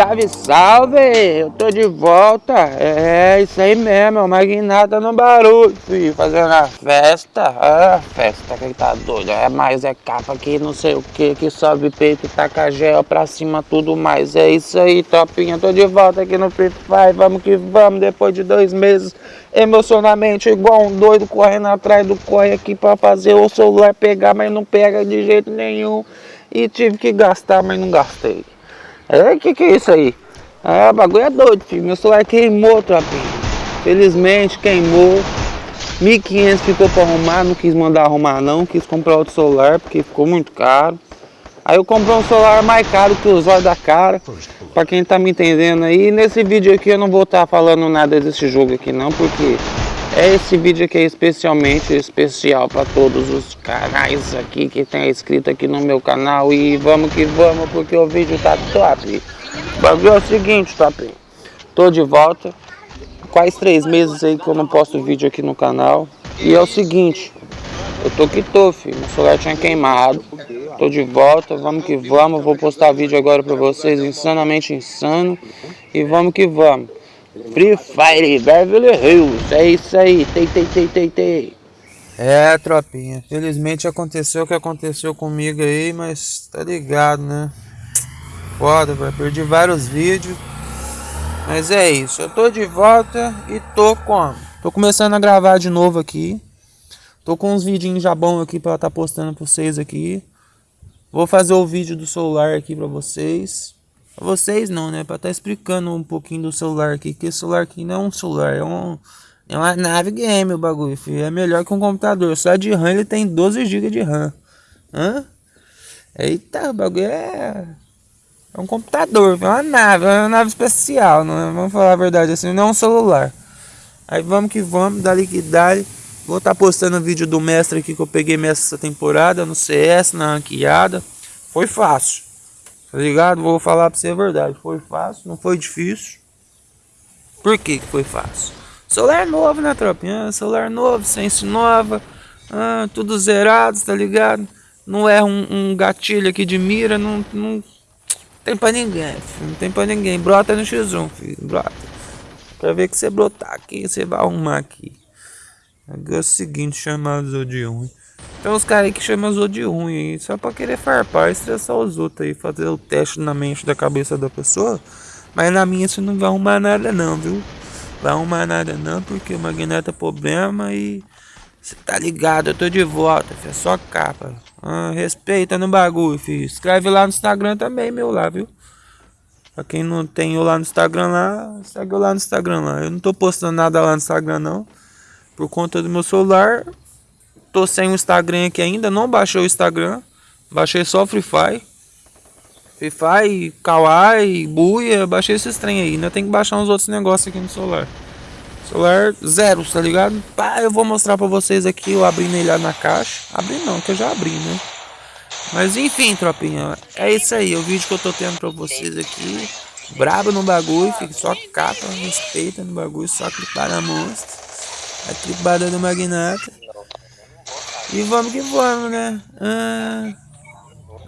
Salve, salve! Eu tô de volta. É isso aí mesmo, é Magnata no barulho. Fazendo a festa. Ah, festa que tá doido. É mais, é capa que não sei o que, que sobe peito, taca gel pra cima, tudo mais. É isso aí, topinha. Tô de volta aqui no Free Fire. Vamos que vamos, depois de dois meses, emocionalmente, igual um doido correndo atrás do corre aqui pra fazer o celular pegar, mas não pega de jeito nenhum. E tive que gastar, mas não gastei. É, que que é isso aí? Ah, bagulho é doido, filho. Meu celular queimou, tropinha. Felizmente queimou. 1.500 ficou para arrumar, não quis mandar arrumar não, quis comprar outro celular porque ficou muito caro. Aí eu comprei um celular mais caro que os olhos da cara, para quem tá me entendendo aí. Nesse vídeo aqui eu não vou estar tá falando nada desse jogo aqui não, porque é esse vídeo aqui é especialmente especial para todos os canais aqui que tem escrito aqui no meu canal e vamos que vamos porque o vídeo tá top. O bagulho é o seguinte, top. Tô de volta. Quase três meses aí que eu não posto vídeo aqui no canal. E é o seguinte, eu tô que tô, filho. Meu celular tinha queimado. Tô de volta, vamos que vamos. Vou postar vídeo agora pra vocês, insanamente insano. E vamos que vamos. Free Fire Beverly Hills, é isso aí, tei, tei, tei, tei, tei. É, tropinha, felizmente aconteceu o que aconteceu comigo aí, mas tá ligado, né? Foda, velho, perdi vários vídeos. Mas é isso, eu tô de volta e tô como? Tô começando a gravar de novo aqui. Tô com uns vidinhos já bons aqui pra estar tá postando pra vocês aqui. Vou fazer o vídeo do celular aqui pra vocês. Vocês não, né? Pra estar tá explicando um pouquinho do celular aqui. Que esse celular aqui não é um celular, é, um, é uma nave game o bagulho, filho. É melhor que um computador. Só de RAM ele tem 12 GB de RAM. Hã? Eita, o bagulho é... É um computador, é uma nave, é uma nave especial, não é? Vamos falar a verdade assim, não é um celular. Aí vamos que vamos, dali que. Vou estar tá postando vídeo do mestre aqui que eu peguei mestre essa temporada no CS, na ranqueada. Foi fácil. Tá ligado? Vou falar pra você a verdade. Foi fácil, não foi difícil. Por que que foi fácil? Celular novo, né, tropinha? Celular novo, sense nova. Ah, tudo zerado, tá ligado? Não é um, um, gatilho aqui de mira, não, não tem pra ninguém, filho. Não tem pra ninguém. Brota no X1, filho. Brota. Pra ver que você brotar aqui, você vai arrumar aqui. É o seguinte, chamado de ruim. Tem uns caras aí que chamam os outros de ruim aí, só pra querer farpar e estressar os outros aí, fazer o teste na mente da cabeça da pessoa. Mas na minha você não vai arrumar nada não, viu? Vai arrumar nada não, porque o magneta é problema e... Você tá ligado, eu tô de volta, filho, é só capa. Ah, respeita no bagulho, filho. Escreve lá no Instagram também, meu lá, viu? Pra quem não tem eu lá no Instagram lá, segue eu lá no Instagram lá. Eu não tô postando nada lá no Instagram não. Por conta do meu celular, Tô sem o Instagram aqui ainda, não baixei o Instagram. Baixei só Free Fire. Free Fire, Kawaii, Buia, baixei esses trem aí. Ainda tem que baixar uns outros negócios aqui no celular. Celular zero, tá ligado? Pá, eu vou mostrar pra vocês aqui, eu abrindo ele lá na caixa. Abri não, que eu já abri, né? Mas enfim, tropinha, é isso aí. O vídeo que eu tô tendo pra vocês aqui. Brabo no bagulho, fica só capa, respeita no bagulho, só clipar na monstro. A clipada do magnata. E vamos que vamos, né? Ah,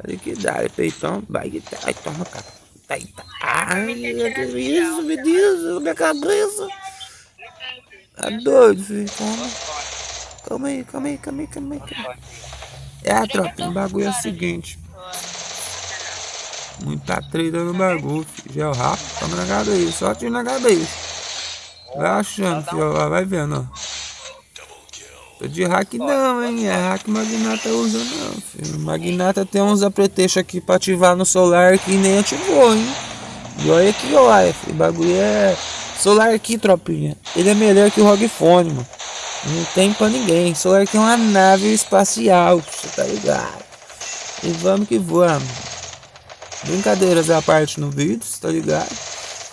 olha que dá, peitão. Vai que tá. Ai, toma, cara. Tá, tá. Ai, que isso, meu Deus, minha cabeça. Tá doido, filho. Toma. Calma aí, calma aí, calma aí, calma aí. Calma. É, tropa, o bagulho é o seguinte. Muita treta no bagulho, filho. Gel rápido, toma na cabeça, só tira na cabeça. Vai achando, filho, vai vendo, ó. Tô de hack não, hein? É hack Magnata usa não, filho. Magnata tem uns apretextos aqui pra ativar no solar que nem ativou, hein? E olha aqui, olha, filho. O bagulho é... Solar aqui, tropinha. Ele é melhor que o ROG Phone, mano. Não tem pra ninguém. Solar aqui é uma nave espacial, você tá ligado? E vamos que vamos. Brincadeiras à parte no vídeo, tá ligado?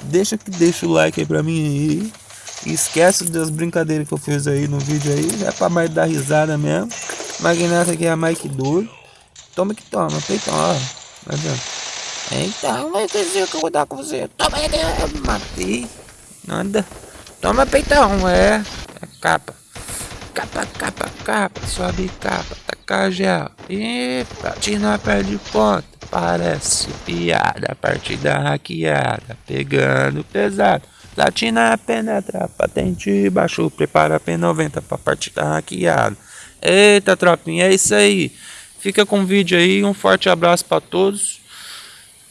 Deixa que deixa o like aí pra mim aí. Esquece das brincadeiras que eu fiz aí no vídeo aí. É pra mais dar risada mesmo. Magnata aqui é mais que doido. Toma que toma, peitão, ó. Tá vendo? Então, vai que eu vou dar com você. Toma aí, matei. Nada. Toma peitão, é. É capa. capa, capa, capa, sobe capa, taca gel. E platina perde ponto. Parece piada, partida hackeada, pegando pesado. Platina penetra, patente baixo, prepara P90 pra partida hackeada. Eita, tropinha, é isso aí. Fica com o vídeo aí, um forte abraço para todos.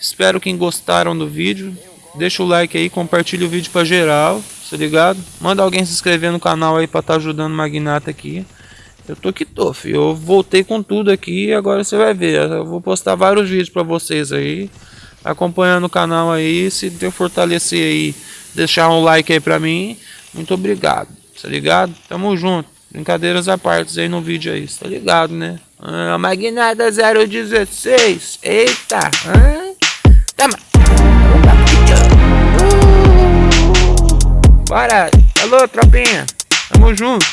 Espero que gostaram do vídeo. Deixa o like aí, compartilha o vídeo para geral, tá ligado? Manda alguém se inscrever no canal aí estar tá ajudando o Magnata aqui. Eu tô que tô, filho. Eu voltei com tudo aqui agora você vai ver. Eu vou postar vários vídeos para vocês aí. Acompanhando o canal aí. Se eu fortalecer aí, deixar um like aí pra mim. Muito obrigado, tá ligado? Tamo junto. Brincadeiras à parte aí no vídeo aí, tá ligado, né? Ah, Magnata 016. Eita. Ah. Uh. Bora. Alô, tropinha. Tamo junto.